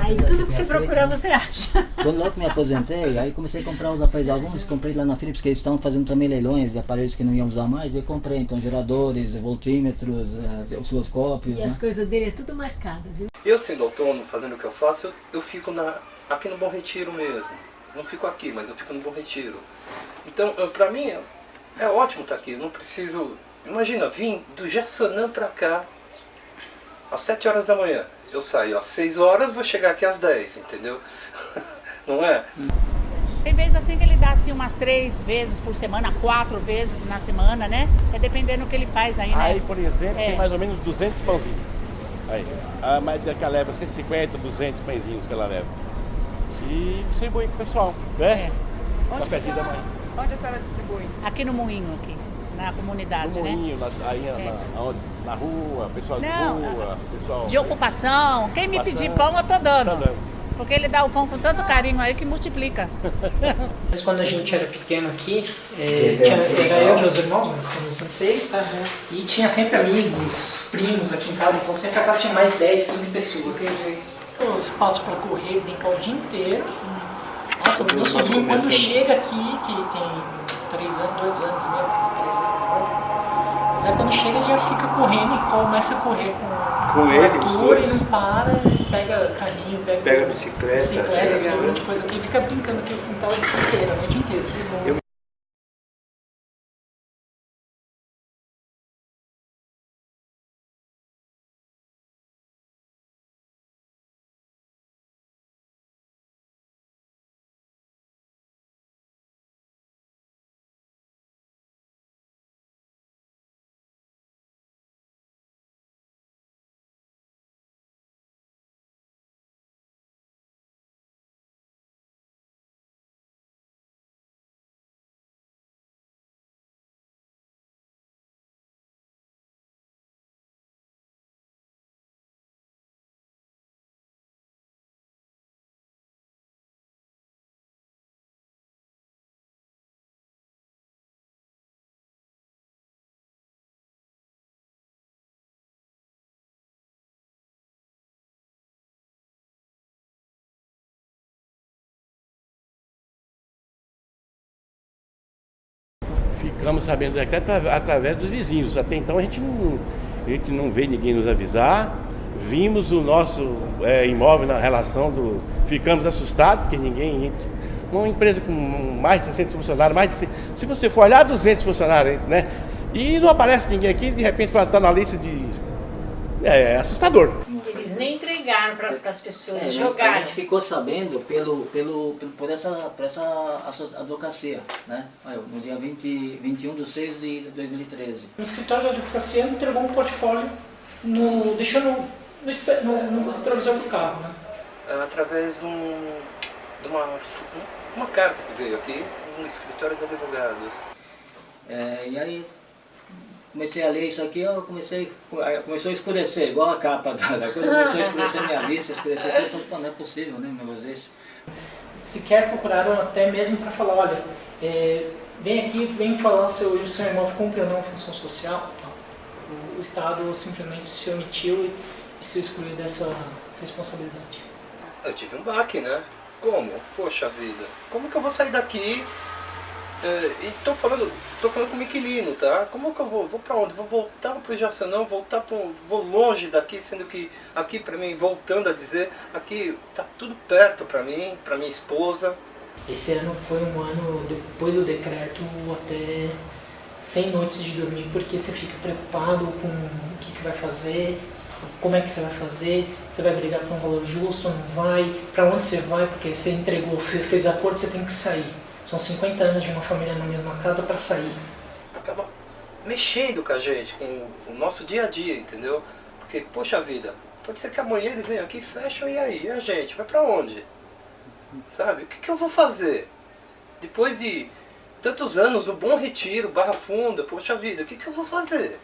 Aí tudo que você procurar você acha. Quando logo que me aposentei, aí comecei a comprar os aparelhos. Alguns comprei lá na Philips, que eles estão fazendo também leilões de aparelhos que não iam usar mais. Eu comprei, então, geradores, voltímetros, eh, osciloscópios. E né? as coisas dele é tudo marcado, viu? Eu sendo autônomo, fazendo o que eu faço, eu, eu fico na, aqui no Bom Retiro mesmo. Não fico aqui, mas eu fico no Bom Retiro. Então, eu- pra mim, é, é ótimo estar aqui. Eu não preciso... Imagina, vim do Jaçanã pra cá às 7 horas da manhã. Eu saio às 6 horas, vou chegar aqui às 10, entendeu? Não é? Tem vezes assim que ele dá assim umas três vezes por semana, quatro vezes na semana, né? É dependendo do que ele faz aí, né? Aí, por exemplo, É. tem mais ou menos 200 pãozinhos. Aí, a média que ela leva 150, 200 pãezinhos que ela leva. E distribui pro pessoal, né? É. Cafézinho da manhã. Onde a senhora distribui? Aqui no Moinho, aqui, na comunidade, No né? moinho, na, aí É. na, aonde? Na rua, pessoal de Não, rua, pessoal... De ocupação. Quem me pedir pão, eu tô dando. Tá dando. Porque ele dá o pão com tanto carinho aí que multiplica. Mas quando a gente era pequeno aqui, é, tinha- era eu e meus irmãos, nós somos em seis, e tinha sempre amigos, primos aqui em casa, então sempre a casa tinha mais de 10, 15 pessoas. Então, espaço para correr, brincar o dia inteiro. Nossa, o meu sobrinho quando chega aqui, que tem 3 anos, 2 anos e meio, mas quando chega já fica correndo e começa a correr com, Com o ele, e não para, e pega carrinho, pega, Pega bicicleta, bicicleta, chega. aquele monte de coisa aqui, e fica brincando aqui o quintal o dia inteiro, a noite inteira. Que bom. Ficamos sabendo do decreto atra- através dos vizinhos. Até então a gente não, a gente não vê ninguém nos avisar. Vimos o nosso é, imóvel na relação do. Ficamos assustados, porque ninguém. Uma empresa com mais de 60 funcionários, mais de. cem- Se você for olhar 200 funcionários, né? E não aparece ninguém aqui, de repente está na lista de. É assustador. Nem entregaram para as pessoas, É, né? A jogaram. gente ficou sabendo pelo, pelo, pelo- por, essa, por essa advocacia, né? No dia 20, 21 de 6 de 2013. O escritório de advocacia entregou um portfólio, no, deixou no, no, no, no retrovisor do carro, né? através de, um, de uma, uma carta que veio aqui, no escritório de advogados. É, e aí comecei a ler isso aqui, eu comecei, começou a escurecer, igual a capa da, da coisa, começou a escurecer minha vista, escurecer tudo, eu falei, pô, não é possível, né, um negócio desse. Sequer procuraram até mesmo para falar, olha, é, vem aqui, vem falar se o seu imóvel cumpre ou não a função social. Não. O, o Estado simplesmente se omitiu e, e se excluiu dessa responsabilidade. Eu tive um baque, né? Como? Poxa vida, como que eu vou sair daqui? É, e tô falando, tô falando como inquilino, tá? Como que eu vou? Vou pra onde? Vou voltar pro Jaçanã, voltar pro, vou longe daqui, sendo que aqui pra mim, voltando a dizer, aqui tá tudo perto pra mim, pra minha esposa. Esse ano foi um ano, depois do decreto, até sem noites de dormir, porque você fica preocupado com o que, que vai fazer, como é que você vai fazer, você vai brigar por um valor justo, não vai, para onde você vai, porque você entregou, fe- fez acordo, você tem que sair. São 50 anos de uma família na mesma casa para sair. acaba mexendo com a gente, com o nosso dia a dia, entendeu? Porque, poxa vida, pode ser que amanhã eles venham aqui e fecham, e aí? E a gente? Vai pra onde? Sabe? O que, que eu vou fazer? Depois de tantos anos no Bom Retiro, Barra Funda, poxa vida, o que, que eu vou fazer?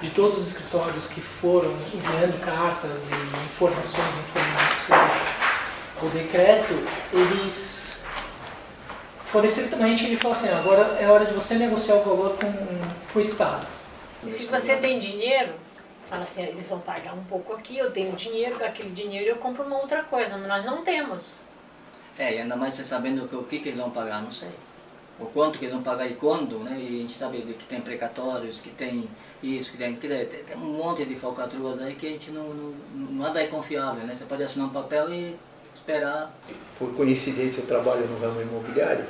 De todos os escritórios que foram enviando cartas e informações informando sobre o decreto, eles foram estritamente, ele falou assim, agora é hora de você negociar o valor com, com o Estado. E se você tem dinheiro, Fala assim, eles vão pagar um pouco aqui, eu tenho dinheiro, com aquele dinheiro eu compro uma outra coisa, mas nós não temos. É, e ainda mais você sabendo o que, que eles vão pagar, não sei. O quanto que eles vão pagar e quando, né? E a gente sabe que tem precatórios, que tem isso, que tem, que tem, tem um monte de falcatruas aí que a gente não, não, nada é confiável, né? Você pode assinar um papel e esperar. Por coincidência eu trabalho no ramo imobiliário,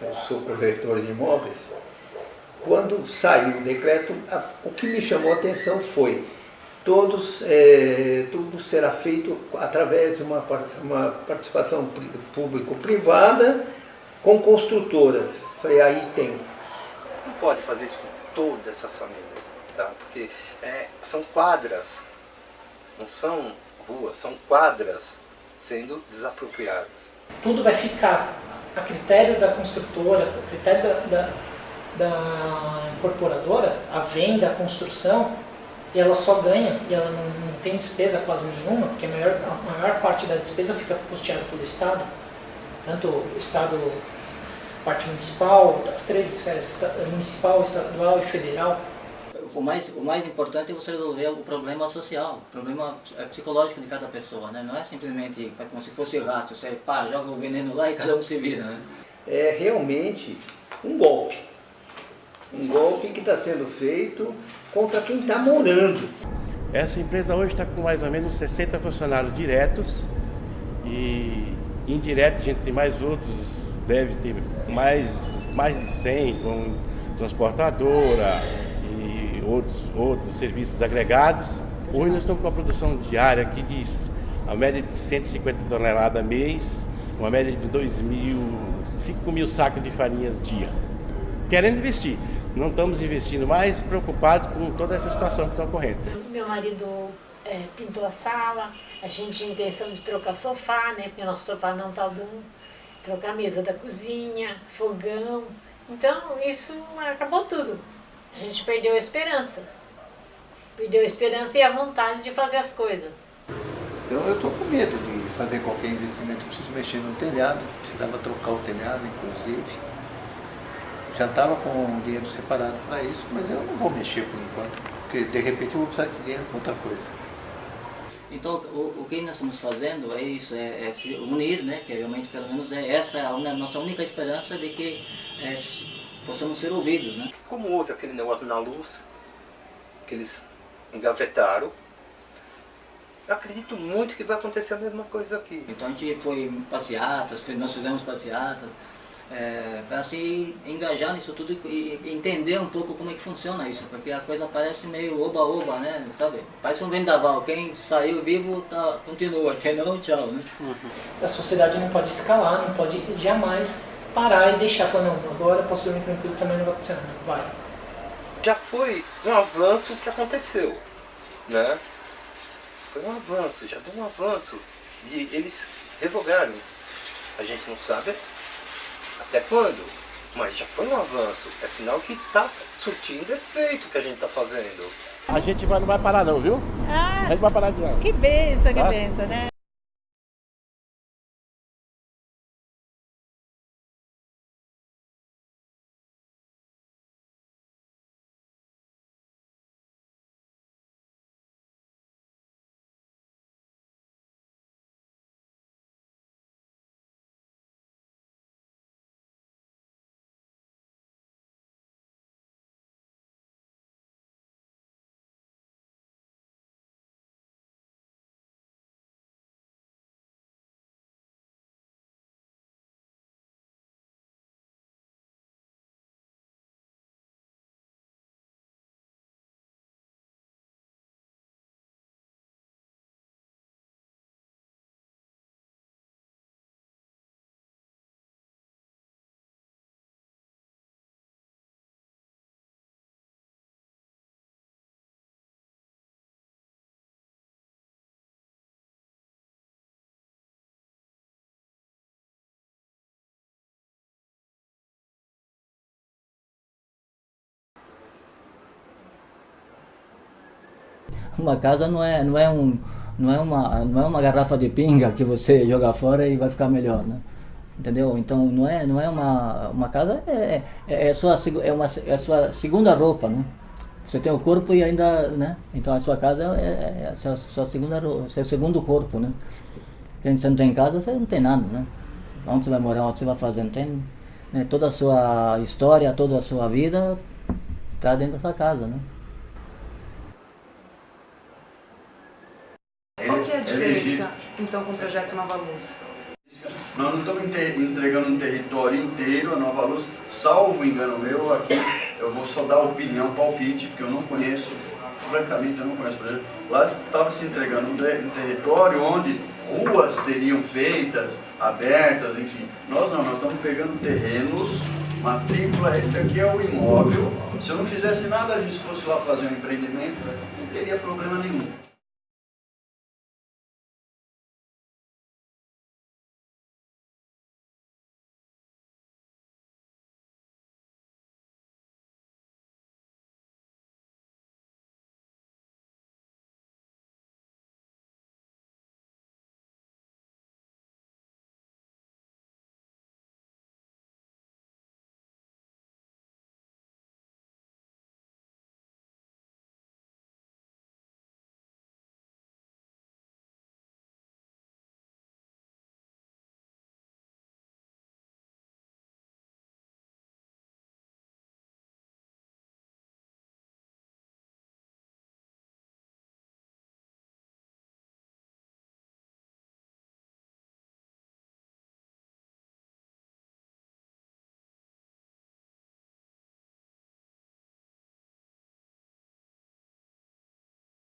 eu sou corretor de imóveis. Quando saiu o decreto, a, o que me chamou a atenção foi todos, é, tudo será feito através de uma, uma participação público-privada com construtoras. Falei, aí tem. Não pode fazer isso com todas essas famílias, tá? porque é, são quadras, não são ruas, são quadras sendo desapropriadas. Tudo vai ficar a critério da construtora, a critério da, da, da incorporadora, a venda, a construção, e ela só ganha, e ela não, não tem despesa quase nenhuma, porque a maior, a maior parte da despesa fica custeada pelo Estado, tanto o Estado, parte municipal, as três esferas, municipal, estadual e federal. O mais, o mais importante é você resolver o problema social, o problema é, psicológico de cada pessoa, né? Não é simplesmente como se fosse rato, você pá, joga o veneno lá e cada um se vira, né? É realmente um golpe. Um golpe que está sendo feito contra quem está morando. Essa empresa hoje está com mais ou menos 60 funcionários diretos e indiretos a gente tem mais outros, deve ter mais, mais de 100 com transportadora outros, outros serviços agregados. Hoje nós estamos com uma produção diária aqui de a média de 150 toneladas mês, uma média de 2 mil, 5 mil sacos de farinha dia. Querendo investir não estamos investindo mais, preocupados com toda essa situação que está ocorrendo. Meu marido é, pintou a sala, a gente tinha intenção de trocar o sofá, né, porque nosso sofá não está bom, trocar a mesa da cozinha, fogão, então isso acabou tudo. A gente perdeu a esperança, perdeu a esperança e a vontade de fazer as coisas. Então eu estou com medo de fazer qualquer investimento, preciso mexer no telhado, precisava trocar o telhado inclusive. Já estava com o dinheiro separado para isso, mas eu não vou mexer por enquanto, porque de repente eu vou precisar desse dinheiro para outra coisa. Então, o, o, que nós estamos fazendo é isso, é, é, se unir, né, que realmente pelo menos é essa a, a nossa única esperança de que é, possamos ser ouvidos. Né? Como houve aquele negócio na luz, que eles engavetaram, acredito muito que vai acontecer a mesma coisa aqui. Então a gente foi em passeatas, nós fizemos passeatas, é, para se engajar nisso tudo e, entender um pouco como é que funciona isso, porque a coisa parece meio oba-oba, né? Sabe? Parece um vendaval, quem saiu vivo tá, continua, quem não, tchau. Né? Uhum. A sociedade não pode escalar, não pode jamais parar e deixar, falar, não, agora posso dormir tranquilo, também não vai acontecer nada, vai. Já foi um avanço que aconteceu, né? Foi um avanço, já deu um avanço. E eles revogaram. A gente não sabe até quando? Mas já foi um avanço. É sinal que está surtindo efeito o que a gente está fazendo. A gente vai, não vai parar não, viu? Ah, a gente vai parar de não. Que benção, tá? que benção, né? Uma casa não é, não é, um, não é, uma, não é uma garrafa de pinga que você joga fora e vai ficar melhor, né? Entendeu? Então não é, não é uma, uma casa, é, é, é, sua, é, uma, é sua segunda roupa, né? Você tem o corpo e ainda, né? Então a sua casa é, é a sua, sua segunda, seu segundo corpo, né? Porque você não tem casa, você não tem nada, né? Onde você vai morar, onde você vai fazer, não tem... Né? Toda a sua história, toda a sua vida está dentro da sua casa, né? É diferença, então, com o projeto Nova Luz? Nós não estamos entregando um território inteiro a Nova Luz, salvo engano meu, aqui eu vou só dar opinião, palpite, porque eu não conheço, francamente eu não conheço o projeto. Lá estava se entregando um território onde ruas seriam feitas, abertas, enfim. Nós não, nós estamos pegando terrenos, matrícula, esse aqui é o imóvel. Se eu não fizesse nada disso, fosse lá fazer um empreendimento, não teria problema nenhum.